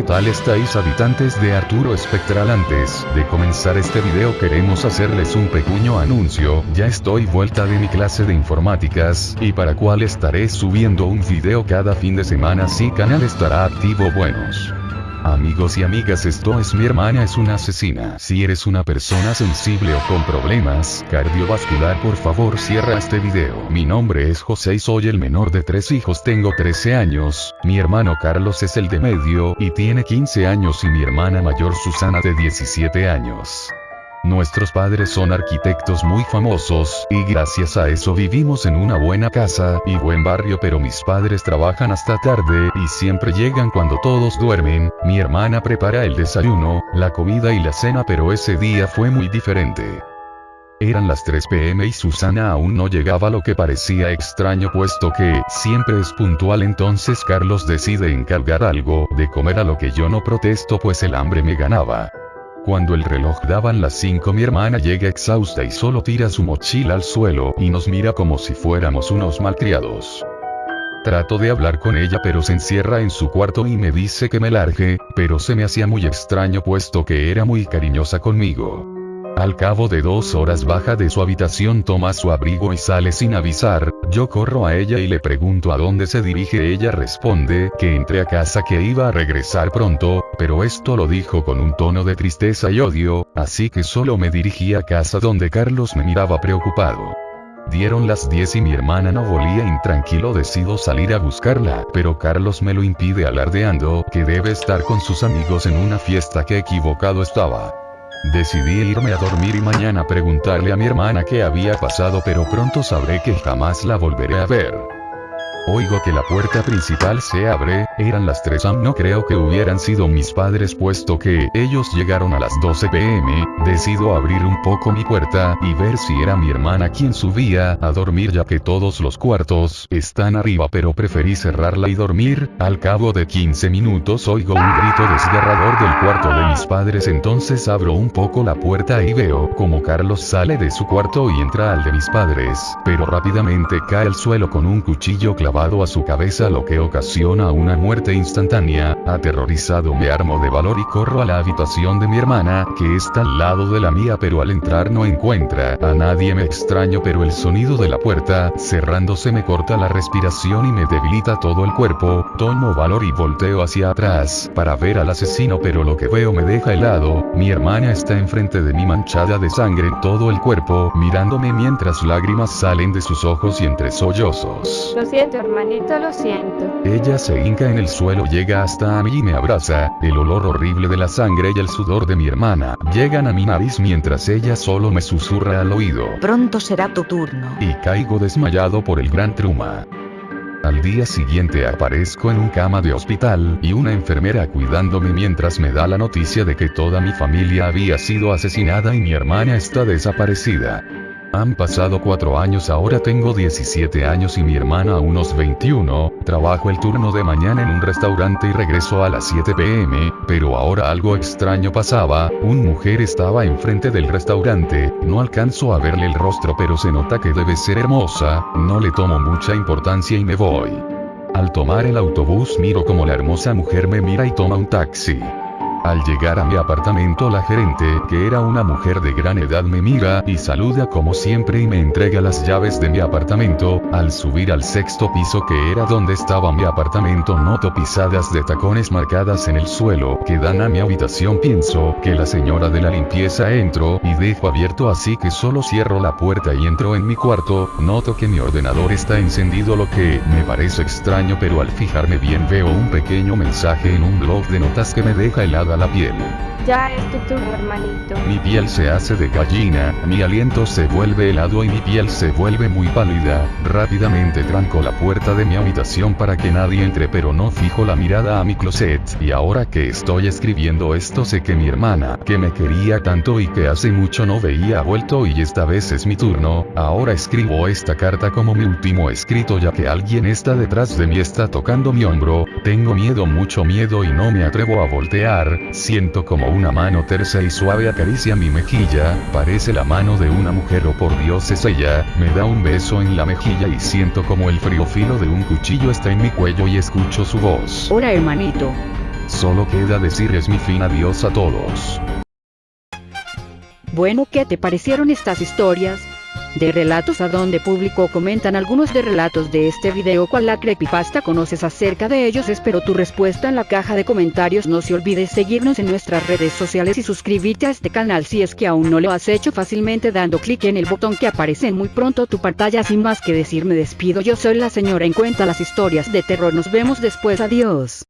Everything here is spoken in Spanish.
¿Qué tal estáis habitantes de Arturo Espectral? Antes de comenzar este video queremos hacerles un pequeño anuncio, ya estoy vuelta de mi clase de informáticas, y para cual estaré subiendo un video cada fin de semana si canal estará activo buenos. Amigos y amigas esto es mi hermana es una asesina. Si eres una persona sensible o con problemas cardiovascular por favor cierra este video. Mi nombre es José y soy el menor de tres hijos tengo 13 años, mi hermano Carlos es el de medio y tiene 15 años y mi hermana mayor Susana de 17 años. Nuestros padres son arquitectos muy famosos, y gracias a eso vivimos en una buena casa y buen barrio pero mis padres trabajan hasta tarde y siempre llegan cuando todos duermen, mi hermana prepara el desayuno, la comida y la cena pero ese día fue muy diferente. Eran las 3 pm y Susana aún no llegaba lo que parecía extraño puesto que siempre es puntual entonces Carlos decide encargar algo de comer a lo que yo no protesto pues el hambre me ganaba. Cuando el reloj daban las 5 mi hermana llega exhausta y solo tira su mochila al suelo y nos mira como si fuéramos unos malcriados. Trato de hablar con ella pero se encierra en su cuarto y me dice que me largue, pero se me hacía muy extraño puesto que era muy cariñosa conmigo. Al cabo de dos horas baja de su habitación toma su abrigo y sale sin avisar, yo corro a ella y le pregunto a dónde se dirige ella responde que entré a casa que iba a regresar pronto, pero esto lo dijo con un tono de tristeza y odio, así que solo me dirigí a casa donde Carlos me miraba preocupado. Dieron las 10 y mi hermana no volía intranquilo decido salir a buscarla, pero Carlos me lo impide alardeando que debe estar con sus amigos en una fiesta que equivocado estaba. Decidí irme a dormir y mañana preguntarle a mi hermana qué había pasado pero pronto sabré que jamás la volveré a ver. Oigo que la puerta principal se abre, eran las 3 am no creo que hubieran sido mis padres puesto que ellos llegaron a las 12 pm, decido abrir un poco mi puerta y ver si era mi hermana quien subía a dormir ya que todos los cuartos están arriba pero preferí cerrarla y dormir, al cabo de 15 minutos oigo un grito desgarrador del cuarto de mis padres. Entonces abro un poco la puerta y veo como Carlos sale de su cuarto y entra al de mis padres, pero rápidamente cae al suelo con un cuchillo clavado a su cabeza lo que ocasiona una muerte instantánea, aterrorizado me armo de valor y corro a la habitación de mi hermana, que está al lado de la mía pero al entrar no encuentra a nadie. Me extraño pero el sonido de la puerta, cerrándose me corta la respiración y me debilita todo el cuerpo, tomo valor y volteo hacia atrás, para ver al asesino pero lo que veo me deja helado, mi hermana está enfrente de mí manchada de sangre todo el cuerpo, mirándome mientras lágrimas salen de sus ojos y entre sollozos. Lo siento hermanito, lo siento. Ella se hinca en el suelo, llega hasta a mí y me abraza, el olor horrible de la sangre y el sudor de mi hermana llegan a mi nariz mientras ella solo me susurra al oído. Pronto será tu turno. Y caigo desmayado por el gran truma. Al día siguiente aparezco en un cama de hospital y una enfermera cuidándome mientras me da la noticia de que toda mi familia había sido asesinada y mi hermana está desaparecida. Han pasado cuatro años ahora tengo 17 años y mi hermana unos 21, trabajo el turno de mañana en un restaurante y regreso a las 7 pm, pero ahora algo extraño pasaba, un mujer estaba enfrente del restaurante, no alcanzo a verle el rostro pero se nota que debe ser hermosa, no le tomo mucha importancia y me voy. Al tomar el autobús miro como la hermosa mujer me mira y toma un taxi. Al llegar a mi apartamento la gerente, que era una mujer de gran edad me mira y saluda como siempre y me entrega las llaves de mi apartamento, al subir al sexto piso que era donde estaba mi apartamento noto pisadas de tacones marcadas en el suelo que dan a mi habitación. Pienso que la señora de la limpieza entró y dejo abierto así que solo cierro la puerta y entro en mi cuarto, noto que mi ordenador está encendido lo que me parece extraño pero al fijarme bien veo un pequeño mensaje en un blog de notas que me deja helado la piel. Ya es tu turno, hermanito. Mi piel se hace de gallina, mi aliento se vuelve helado y mi piel se vuelve muy pálida. Rápidamente tranco la puerta de mi habitación para que nadie entre pero no fijo la mirada a mi closet. Y ahora que estoy escribiendo esto sé que mi hermana, que me quería tanto y que hace mucho no veía ha vuelto y esta vez es mi turno. Ahora escribo esta carta como mi último escrito ya que alguien está detrás de mí está tocando mi hombro. Tengo miedo mucho miedo y no me atrevo a voltear. Siento como una mano tersa y suave acaricia mi mejilla, parece la mano de una mujer o oh, por Dios es ella, me da un beso en la mejilla y siento como el frío filo de un cuchillo está en mi cuello y escucho su voz. Hola hermanito. Solo queda decirles mi fin adiós a todos. Bueno, ¿qué te parecieron estas historias? De relatos a donde publicó comentan algunos de relatos de este video cuál la creepypasta conoces acerca de ellos. Espero tu respuesta en la caja de comentarios. No se olvides seguirnos en nuestras redes sociales y suscribirte a este canal si es que aún no lo has hecho fácilmente dando clic en el botón que aparece en muy pronto tu pantalla. Sin más que decir me despido. Yo soy la señora en cuenta las historias de terror. Nos vemos después. Adiós